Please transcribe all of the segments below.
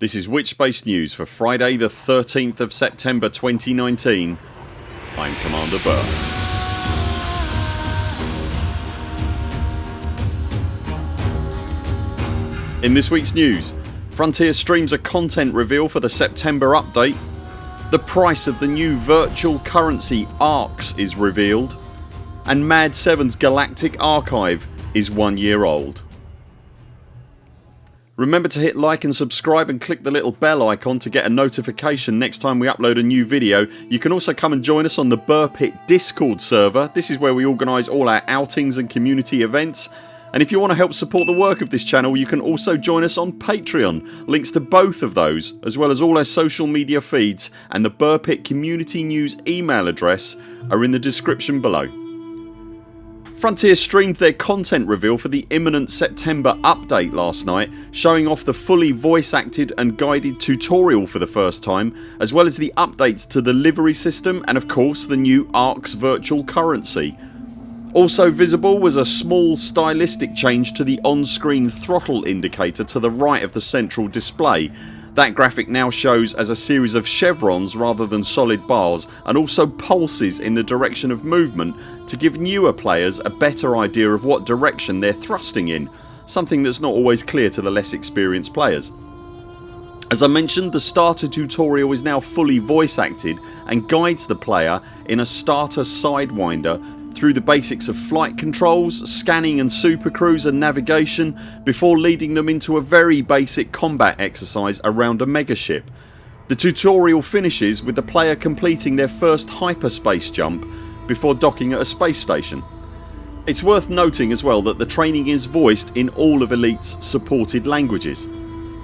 This is Witchbase News for Friday the 13th of September 2019 I'm Commander Burr. In this weeks news Frontier streams a content reveal for the September update The price of the new virtual currency ARX is revealed and Mad 7's Galactic Archive is one year old. Remember to hit like and subscribe and click the little bell icon to get a notification next time we upload a new video. You can also come and join us on the Burr Pit discord server. This is where we organise all our outings and community events and if you want to help support the work of this channel you can also join us on Patreon. Links to both of those as well as all our social media feeds and the Burr Pit community news email address are in the description below. Frontier streamed their content reveal for the imminent September update last night showing off the fully voice acted and guided tutorial for the first time as well as the updates to the livery system and of course the new ARX virtual currency. Also visible was a small stylistic change to the on screen throttle indicator to the right of the central display that graphic now shows as a series of chevrons rather than solid bars and also pulses in the direction of movement to give newer players a better idea of what direction they're thrusting in something that's not always clear to the less experienced players. As I mentioned the starter tutorial is now fully voice acted and guides the player in a starter sidewinder through the basics of flight controls, scanning and supercruise and navigation before leading them into a very basic combat exercise around a megaship. The tutorial finishes with the player completing their first hyperspace jump before docking at a space station. It's worth noting as well that the training is voiced in all of Elite's supported languages.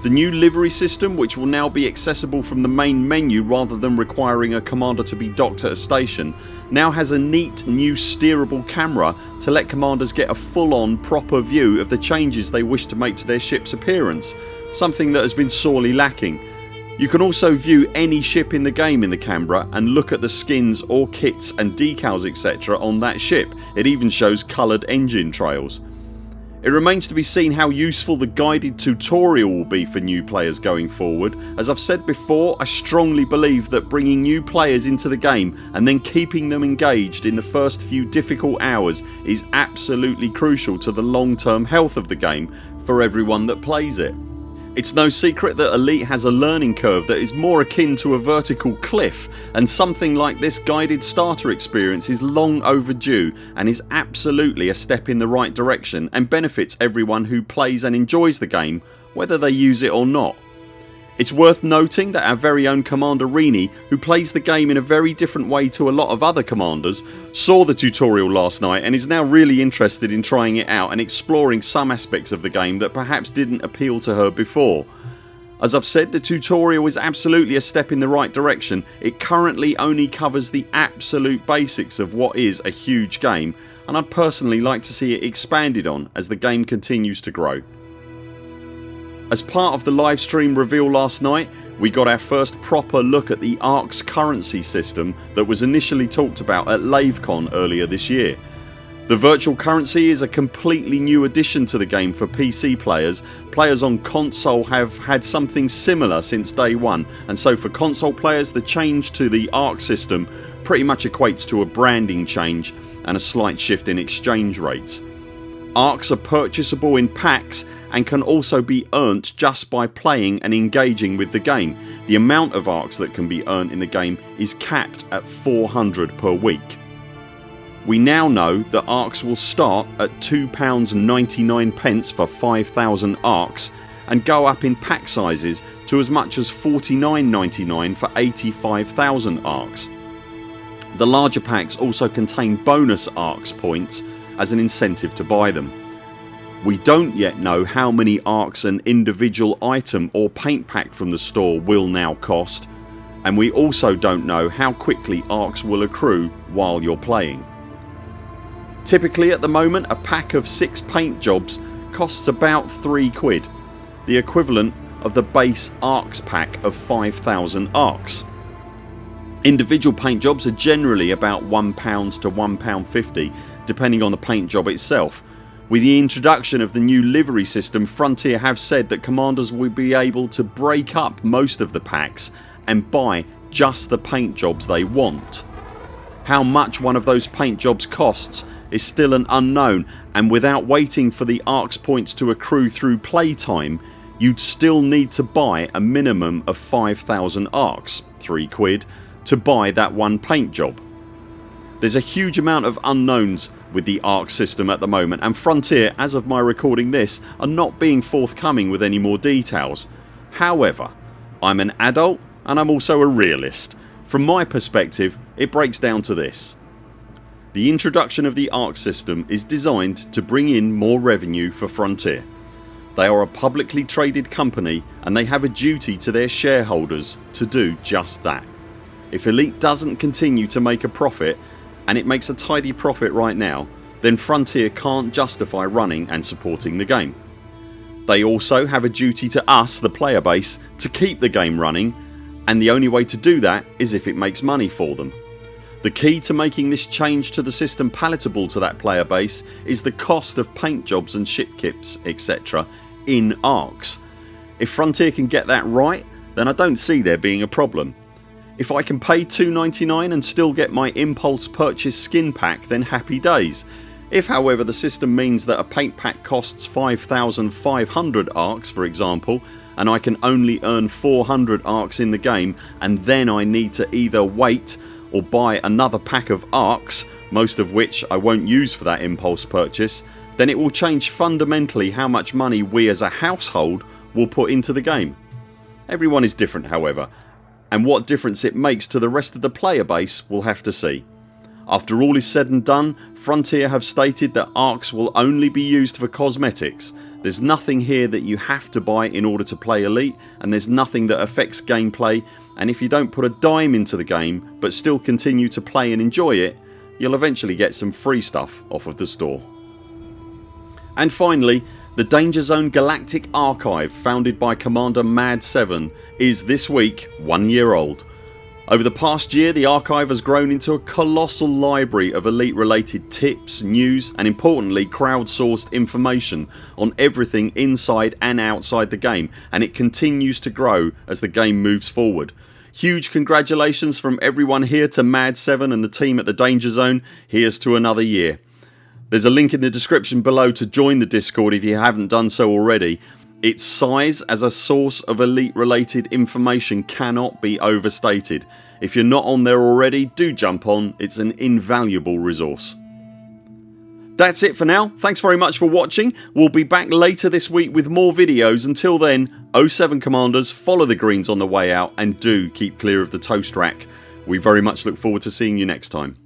The new livery system which will now be accessible from the main menu rather than requiring a commander to be docked at a station now has a neat new steerable camera to let commanders get a full on proper view of the changes they wish to make to their ships appearance something that has been sorely lacking. You can also view any ship in the game in the camera and look at the skins or kits and decals etc on that ship. It even shows coloured engine trails. It remains to be seen how useful the guided tutorial will be for new players going forward. As I've said before I strongly believe that bringing new players into the game and then keeping them engaged in the first few difficult hours is absolutely crucial to the long term health of the game for everyone that plays it. It's no secret that Elite has a learning curve that is more akin to a vertical cliff and something like this guided starter experience is long overdue and is absolutely a step in the right direction and benefits everyone who plays and enjoys the game whether they use it or not. It's worth noting that our very own Commander Rini who plays the game in a very different way to a lot of other commanders saw the tutorial last night and is now really interested in trying it out and exploring some aspects of the game that perhaps didn't appeal to her before. As I've said the tutorial is absolutely a step in the right direction. It currently only covers the absolute basics of what is a huge game and I'd personally like to see it expanded on as the game continues to grow. As part of the livestream reveal last night we got our first proper look at the ARX currency system that was initially talked about at LaveCon earlier this year. The virtual currency is a completely new addition to the game for PC players. Players on console have had something similar since day one and so for console players the change to the ARX system pretty much equates to a branding change and a slight shift in exchange rates. ARX are purchasable in packs and can also be earned just by playing and engaging with the game. The amount of ARX that can be earned in the game is capped at 400 per week. We now know that ARX will start at £2.99 for 5000 ARX and go up in pack sizes to as much as $49.99 for 85,000 ARX. The larger packs also contain bonus ARX points as an incentive to buy them. We don't yet know how many ARX an individual item or paint pack from the store will now cost and we also don't know how quickly ARX will accrue while you're playing. Typically at the moment a pack of 6 paint jobs costs about 3 quid the equivalent of the base ARX pack of 5000 ARX. Individual paint jobs are generally about £1 to £1.50 depending on the paint job itself With the introduction of the new livery system Frontier have said that commanders will be able to break up most of the packs and buy just the paint jobs they want. How much one of those paint jobs costs is still an unknown and without waiting for the ARX points to accrue through playtime you'd still need to buy a minimum of 5000 ARX 3 quid to buy that one paint job. There's a huge amount of unknowns with the ARX system at the moment and Frontier as of my recording this are not being forthcoming with any more details. However I'm an adult and I'm also a realist. From my perspective it breaks down to this. The introduction of the ARX system is designed to bring in more revenue for Frontier. They are a publicly traded company and they have a duty to their shareholders to do just that. If Elite doesn't continue to make a profit and it makes a tidy profit right now then Frontier can't justify running and supporting the game. They also have a duty to us the player base to keep the game running and the only way to do that is if it makes money for them. The key to making this change to the system palatable to that player base is the cost of paint jobs and ship kits etc in ARX. If Frontier can get that right then I don't see there being a problem. If I can pay $2.99 and still get my impulse purchase skin pack then happy days. If however the system means that a paint pack costs 5500 ARX for example and I can only earn 400 ARX in the game and then I need to either wait or buy another pack of ARX most of which I won't use for that impulse purchase then it will change fundamentally how much money we as a household will put into the game. Everyone is different however and what difference it makes to the rest of the player base we'll have to see. After all is said and done Frontier have stated that ARX will only be used for cosmetics. There's nothing here that you have to buy in order to play Elite and there's nothing that affects gameplay and if you don't put a dime into the game but still continue to play and enjoy it you'll eventually get some free stuff off of the store. And finally the Danger Zone Galactic Archive founded by Commander Mad7 is this week one year old. Over the past year the archive has grown into a colossal library of Elite related tips, news and importantly crowdsourced information on everything inside and outside the game and it continues to grow as the game moves forward. Huge congratulations from everyone here to Mad7 and the team at the Danger Zone. Here's to another year. There's a link in the description below to join the discord if you haven't done so already. Its size as a source of elite related information cannot be overstated. If you're not on there already do jump on, it's an invaluable resource. That's it for now. Thanks very much for watching. We'll be back later this week with more videos. Until then 0 7 CMDRs follow the greens on the way out and do keep clear of the toast rack. We very much look forward to seeing you next time.